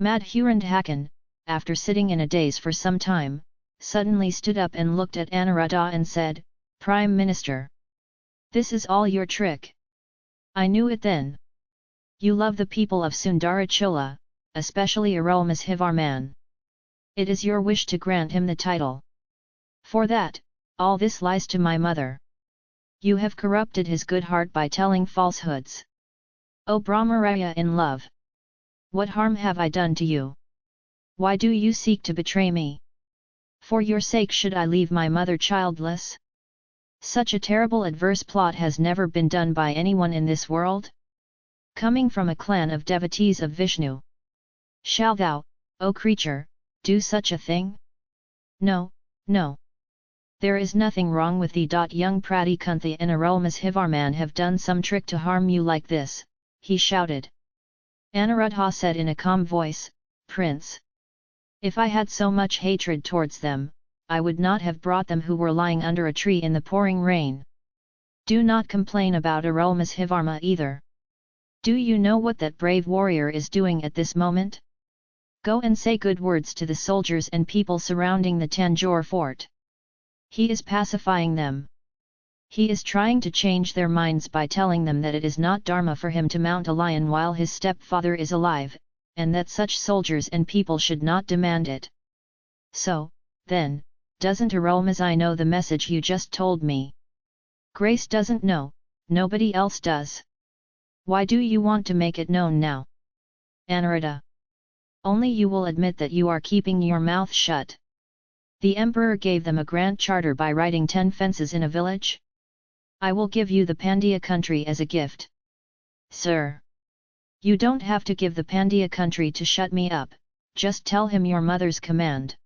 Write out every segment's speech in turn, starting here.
Madhurandhakan, after sitting in a daze for some time, suddenly stood up and looked at Anuruddha and said, Prime Minister! This is all your trick. I knew it then. You love the people of Sundarachola, especially Arulmozhivarman. It is your wish to grant him the title. For that, all this lies to my mother. You have corrupted his good heart by telling falsehoods. O Brahmaraya in love! What harm have I done to you? Why do you seek to betray me? For your sake should I leave my mother childless? Such a terrible adverse plot has never been done by anyone in this world? Coming from a clan of devotees of Vishnu. Shall thou, O creature, do such a thing? No, no. There is nothing wrong with thee. Young Pradikuntha and Arulmozhivarman have done some trick to harm you like this, he shouted. Anuruddha said in a calm voice, Prince. If I had so much hatred towards them, I would not have brought them who were lying under a tree in the pouring rain. Do not complain about Arulmozhivarma either. Do you know what that brave warrior is doing at this moment? Go and say good words to the soldiers and people surrounding the Tanjore fort. He is pacifying them. He is trying to change their minds by telling them that it is not dharma for him to mount a lion while his stepfather is alive, and that such soldiers and people should not demand it. So, then, doesn't Arulmozhi know the message you just told me? Grace doesn't know, nobody else does. Why do you want to make it known now? Anuruddha. Only you will admit that you are keeping your mouth shut. The emperor gave them a grand charter by writing ten fences in a village? I will give you the Pandya country as a gift. Sir! You don't have to give the Pandya country to shut me up, just tell him your mother's command.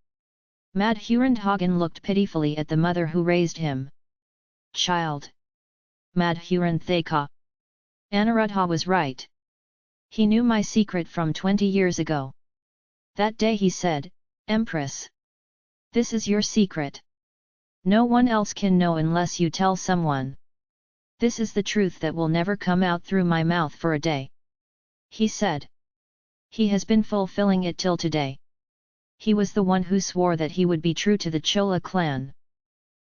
Madhurandhagan looked pitifully at the mother who raised him. Child! Madhurandhaka! Anuruddha was right. He knew my secret from twenty years ago. That day he said, Empress! This is your secret. No one else can know unless you tell someone. This is the truth that will never come out through my mouth for a day. He said. He has been fulfilling it till today. He was the one who swore that he would be true to the Chola clan.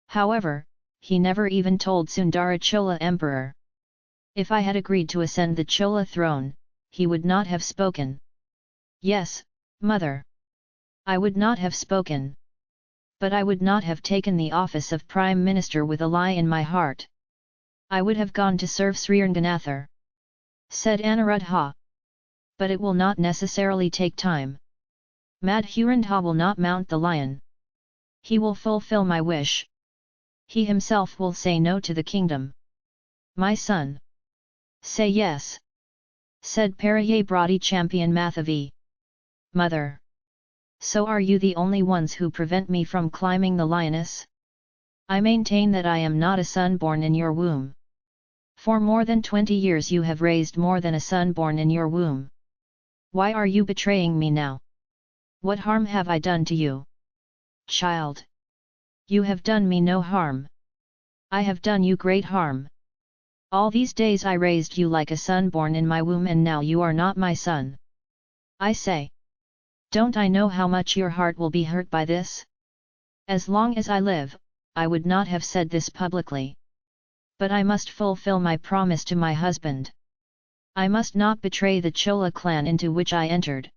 However, he never even told Sundara Chola Emperor. If I had agreed to ascend the Chola throne, he would not have spoken. Yes, mother. I would not have spoken. But I would not have taken the office of Prime Minister with a lie in my heart. I would have gone to serve Sriranganathar. Said Anuruddha. But it will not necessarily take time. Madhurandha will not mount the lion. He will fulfill my wish. He himself will say no to the kingdom. My son. Say yes. Said Paraye champion Mathavi. Mother. So are you the only ones who prevent me from climbing the lioness? I maintain that I am not a son born in your womb. For more than twenty years you have raised more than a son born in your womb. Why are you betraying me now? What harm have I done to you? Child! You have done me no harm. I have done you great harm. All these days I raised you like a son born in my womb and now you are not my son. I say. Don't I know how much your heart will be hurt by this? As long as I live, I would not have said this publicly. But I must fulfill my promise to my husband. I must not betray the Chola clan into which I entered.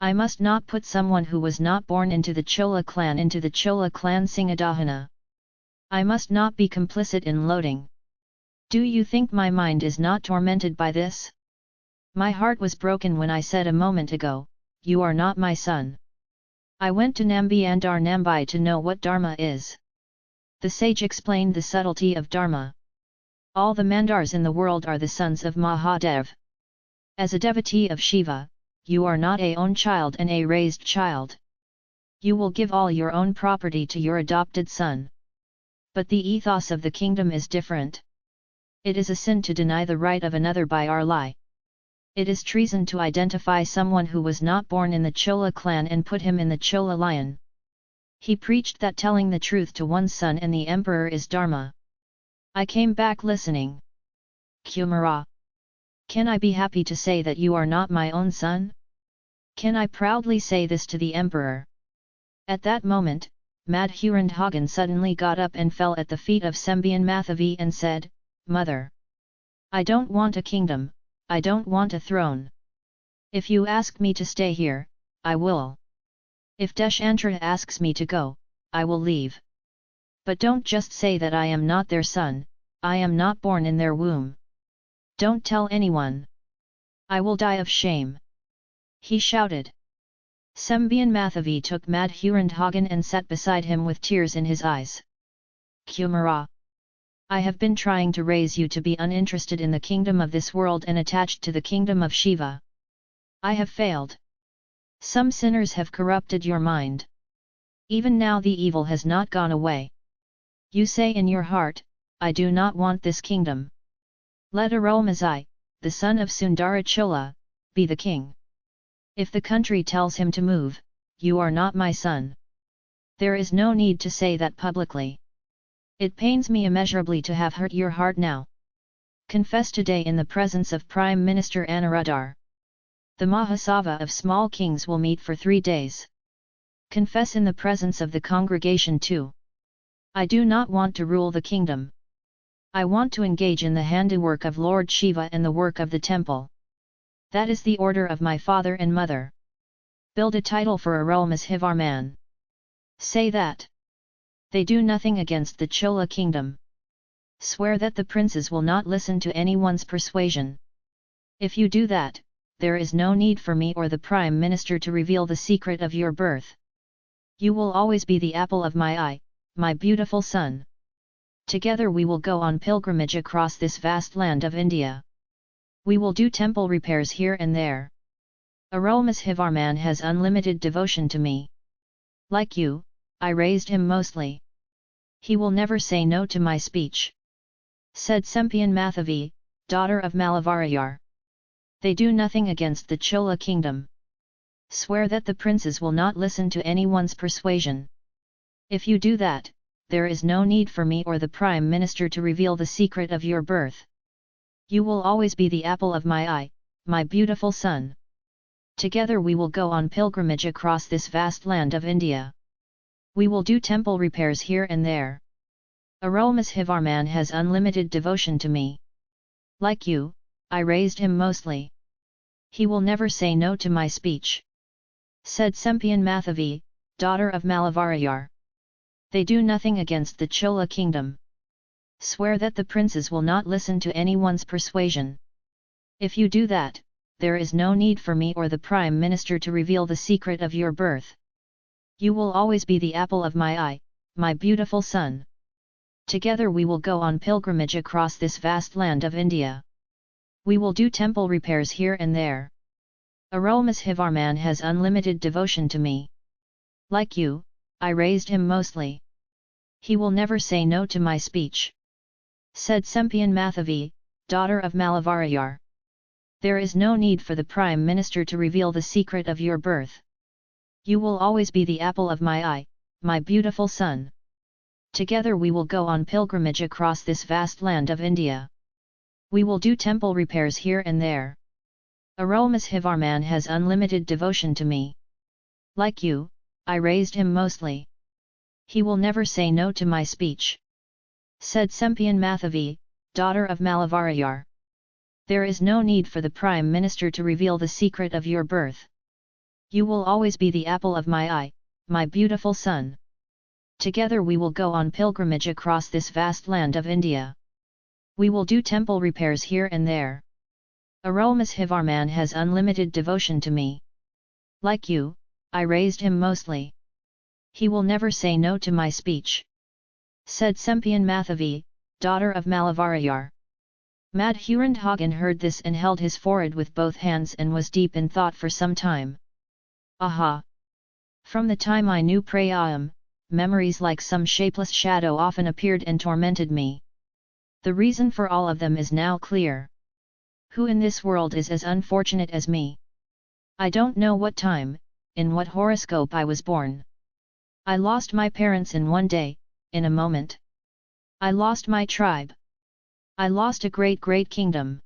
I must not put someone who was not born into the Chola clan into the Chola clan Singadahana. I must not be complicit in loading. Do you think my mind is not tormented by this? My heart was broken when I said a moment ago, you are not my son. I went to Nambi Andar Nambi to know what Dharma is. The sage explained the subtlety of Dharma. All the Mandars in the world are the sons of Mahadev. As a devotee of Shiva, you are not a own child and a raised child. You will give all your own property to your adopted son. But the ethos of the kingdom is different. It is a sin to deny the right of another by our lie. It is treason to identify someone who was not born in the Chola clan and put him in the Chola lion. He preached that telling the truth to one's son and the emperor is dharma. I came back listening. Kumara. Can I be happy to say that you are not my own son? Can I proudly say this to the emperor? At that moment, Madhurandhagen suddenly got up and fell at the feet of Sembian Mathavi and said, Mother! I don't want a kingdom, I don't want a throne. If you ask me to stay here, I will. If Deshantra asks me to go, I will leave. But don't just say that I am not their son, I am not born in their womb. Don't tell anyone. I will die of shame. He shouted. Sembian Mathavi took Madhurandhagen and sat beside him with tears in his eyes. Kumara! I have been trying to raise you to be uninterested in the kingdom of this world and attached to the kingdom of Shiva. I have failed. Some sinners have corrupted your mind. Even now the evil has not gone away. You say in your heart, I do not want this kingdom. Let Arulmozhi, the son of Sundarachola, be the king. If the country tells him to move, you are not my son. There is no need to say that publicly. It pains me immeasurably to have hurt your heart now. Confess today in the presence of Prime Minister Anuruddhar. The Mahasava of small kings will meet for three days. Confess in the presence of the congregation too. I do not want to rule the kingdom. I want to engage in the handiwork of Lord Shiva and the work of the temple. That is the order of my father and mother. Build a title for Arulmozhivarman. Say that. They do nothing against the Chola kingdom. Swear that the princes will not listen to anyone's persuasion. If you do that, there is no need for me or the Prime Minister to reveal the secret of your birth. You will always be the apple of my eye, my beautiful son. Together we will go on pilgrimage across this vast land of India. We will do temple repairs here and there. Arulmozhivarman has unlimited devotion to me. Like you, I raised him mostly. He will never say no to my speech. Said Sempian Mathavi, daughter of Malavarayar. They do nothing against the Chola kingdom. Swear that the princes will not listen to anyone's persuasion. If you do that, there is no need for me or the Prime Minister to reveal the secret of your birth. You will always be the apple of my eye, my beautiful son. Together we will go on pilgrimage across this vast land of India. We will do temple repairs here and there. Arulmozhivarman has unlimited devotion to me. Like you, I raised him mostly. He will never say no to my speech. Said Sempian Mathavi, daughter of Malavarayar. They do nothing against the Chola kingdom swear that the princes will not listen to anyone's persuasion. If you do that, there is no need for me or the Prime Minister to reveal the secret of your birth. You will always be the apple of my eye, my beautiful son. Together we will go on pilgrimage across this vast land of India. We will do temple repairs here and there. Arulmozhivarman has unlimited devotion to me. Like you, I raised him mostly. He will never say no to my speech said Sempian Mathavi, daughter of Malavarayar. There is no need for the Prime Minister to reveal the secret of your birth. You will always be the apple of my eye, my beautiful son. Together we will go on pilgrimage across this vast land of India. We will do temple repairs here and there. Arulmozhivarman has unlimited devotion to me. Like you, I raised him mostly. He will never say no to my speech said Sempian Mathavi, daughter of Malavarayar. There is no need for the Prime Minister to reveal the secret of your birth. You will always be the apple of my eye, my beautiful son. Together we will go on pilgrimage across this vast land of India. We will do temple repairs here and there. Arulmozhivarman has unlimited devotion to me. Like you, I raised him mostly. He will never say no to my speech said Sempian Mathavi, daughter of Malavarayar. Madhurandhagen heard this and held his forehead with both hands and was deep in thought for some time. Aha! From the time I knew Prayam, memories like some shapeless shadow often appeared and tormented me. The reason for all of them is now clear. Who in this world is as unfortunate as me? I don't know what time, in what horoscope I was born. I lost my parents in one day, in a moment. I lost my tribe. I lost a great great kingdom.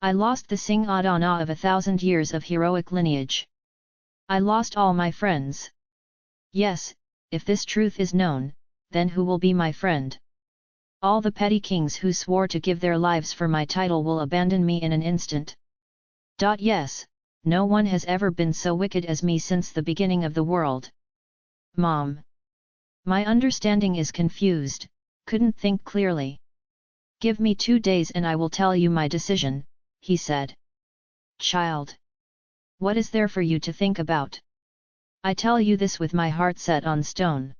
I lost the Singh Adana of a thousand years of heroic lineage. I lost all my friends. Yes, if this truth is known, then who will be my friend? All the petty kings who swore to give their lives for my title will abandon me in an instant. Dot yes, no one has ever been so wicked as me since the beginning of the world. Mom. My understanding is confused, couldn't think clearly. Give me two days and I will tell you my decision, he said. Child. What is there for you to think about? I tell you this with my heart set on stone.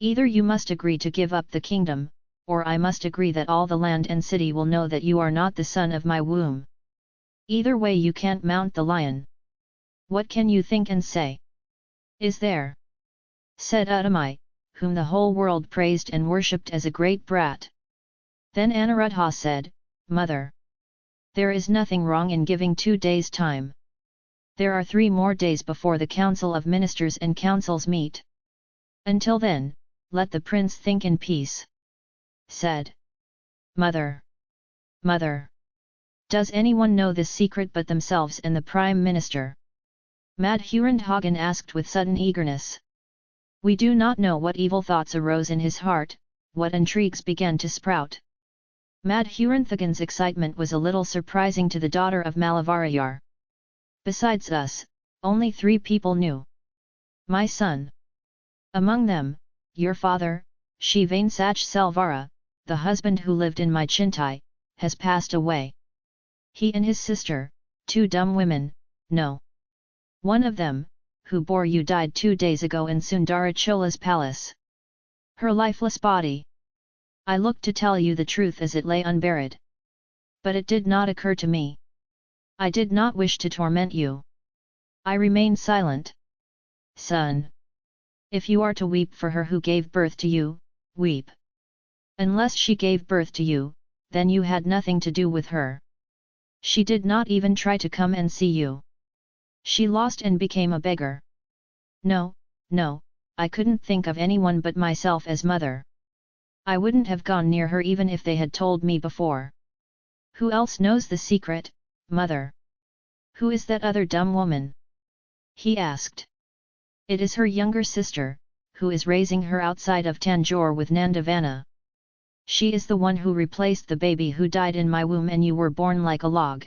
Either you must agree to give up the kingdom, or I must agree that all the land and city will know that you are not the son of my womb. Either way you can't mount the lion. What can you think and say? Is there? Said Uttami, whom the whole world praised and worshipped as a great brat. Then Anuruddha said, Mother! There is nothing wrong in giving two days' time. There are three more days before the Council of Ministers and Councils meet. Until then, let the prince think in peace. Said. Mother! Mother! Does anyone know this secret but themselves and the Prime Minister? Madhurandhagen asked with sudden eagerness. We do not know what evil thoughts arose in his heart, what intrigues began to sprout. Madhuranthagen's excitement was a little surprising to the daughter of Malavarayar. Besides us, only three people knew. My son. Among them, your father, Shivansach Selvara, the husband who lived in my chintai, has passed away. He and his sister, two dumb women, no. One of them, who bore you died two days ago in Sundarachola's palace. Her lifeless body. I looked to tell you the truth as it lay unburied. But it did not occur to me. I did not wish to torment you. I remained silent. Son! If you are to weep for her who gave birth to you, weep. Unless she gave birth to you, then you had nothing to do with her. She did not even try to come and see you. She lost and became a beggar. No, no, I couldn't think of anyone but myself as mother. I wouldn't have gone near her even if they had told me before. Who else knows the secret, mother? Who is that other dumb woman? He asked. It is her younger sister, who is raising her outside of Tanjore with Nandavana. She is the one who replaced the baby who died in my womb and you were born like a log.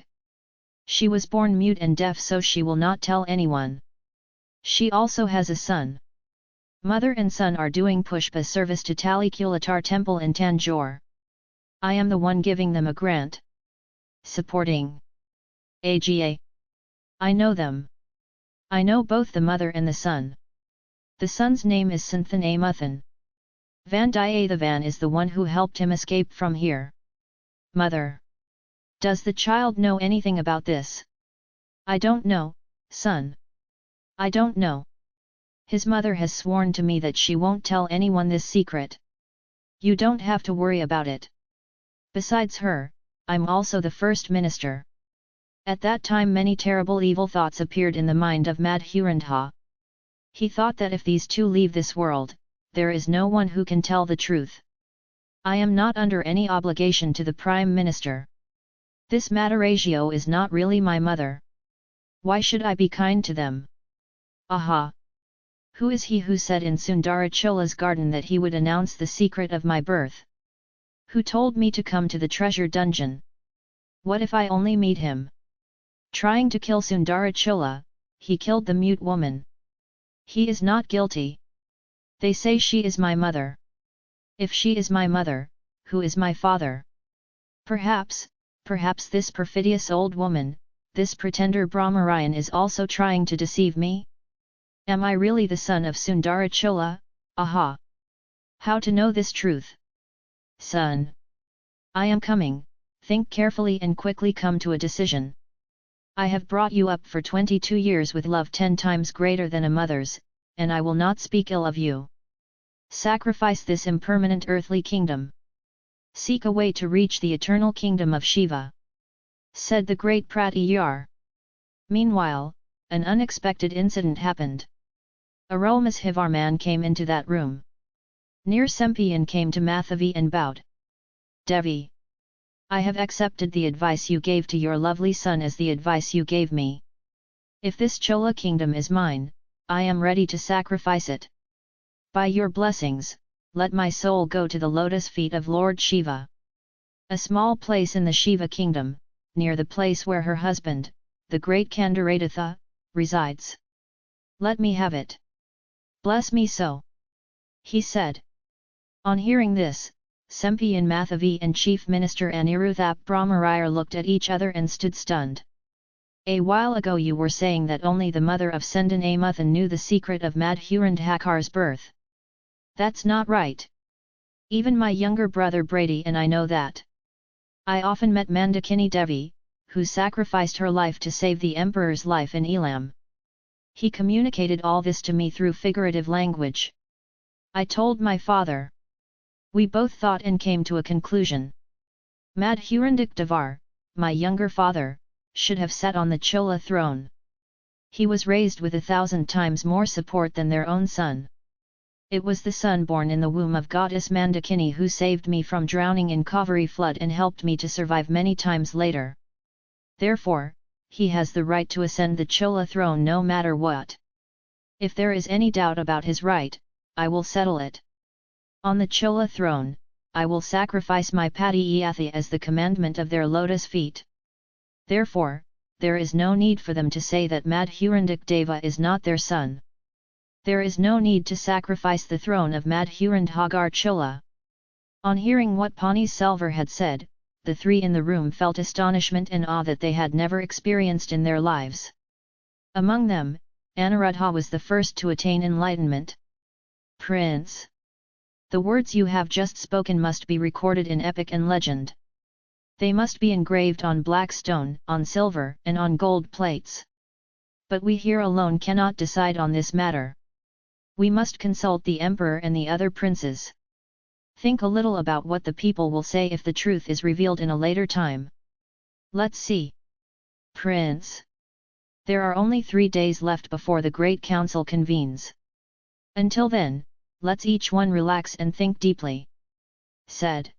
She was born mute and deaf so she will not tell anyone. She also has a son. Mother and son are doing pushpa service to Talikulatar temple in Tanjore. I am the one giving them a grant. Supporting. AGA. I know them. I know both the mother and the son. The son's name is Santhan Amuthan. Vandiyathevan is the one who helped him escape from here. Mother. Does the child know anything about this? I don't know, son. I don't know. His mother has sworn to me that she won't tell anyone this secret. You don't have to worry about it. Besides her, I'm also the first minister. At that time many terrible evil thoughts appeared in the mind of Madhurandha. He thought that if these two leave this world, there is no one who can tell the truth. I am not under any obligation to the Prime Minister. This Mataragio is not really my mother. Why should I be kind to them? Aha! Who is he who said in Sundarachola's garden that he would announce the secret of my birth? Who told me to come to the treasure dungeon? What if I only meet him? Trying to kill Sundarachola, he killed the mute woman. He is not guilty. They say she is my mother. If she is my mother, who is my father? Perhaps, perhaps this perfidious old woman, this pretender Brahmarayan is also trying to deceive me? Am I really the son of Sundarachola? Aha! How to know this truth? Son! I am coming, think carefully and quickly come to a decision. I have brought you up for 22 years with love ten times greater than a mother's, and I will not speak ill of you. Sacrifice this impermanent earthly kingdom. Seek a way to reach the eternal kingdom of Shiva. Said the great Pratiyar. Meanwhile, an unexpected incident happened. Arulmozhivarman came into that room. Near Sempian came to Mathavi and bowed. Devi. I have accepted the advice you gave to your lovely son as the advice you gave me. If this Chola kingdom is mine, I am ready to sacrifice it. By your blessings, let my soul go to the lotus feet of Lord Shiva. A small place in the Shiva kingdom, near the place where her husband, the great Kandarathatha, resides. Let me have it. Bless me so. He said. On hearing this, Sempian Mathavi and Chief Minister Aniruthap Brahmarayar looked at each other and stood stunned. A while ago you were saying that only the mother of Sendan Amuthan knew the secret of Madhurandhakar's birth. That's not right. Even my younger brother Brady and I know that. I often met Mandakini Devi, who sacrificed her life to save the emperor's life in Elam. He communicated all this to me through figurative language. I told my father. We both thought and came to a conclusion. Madhurandak Devar, my younger father, should have sat on the Chola throne. He was raised with a thousand times more support than their own son. It was the son born in the womb of goddess Mandakini who saved me from drowning in Kaveri flood and helped me to survive many times later. Therefore, he has the right to ascend the Chola throne no matter what. If there is any doubt about his right, I will settle it. On the Chola throne, I will sacrifice my Padiyathi as the commandment of their lotus feet. Therefore, there is no need for them to say that Madhurandak Deva is not their son. There is no need to sacrifice the throne of Madhurandhagar Chola. On hearing what Pani Selvar had said, the three in the room felt astonishment and awe that they had never experienced in their lives. Among them, Anuruddha was the first to attain enlightenment. Prince! The words you have just spoken must be recorded in epic and legend. They must be engraved on black stone, on silver, and on gold plates. But we here alone cannot decide on this matter. We must consult the emperor and the other princes. Think a little about what the people will say if the truth is revealed in a later time. Let's see. Prince. There are only three days left before the Great Council convenes. Until then, let's each one relax and think deeply. Said.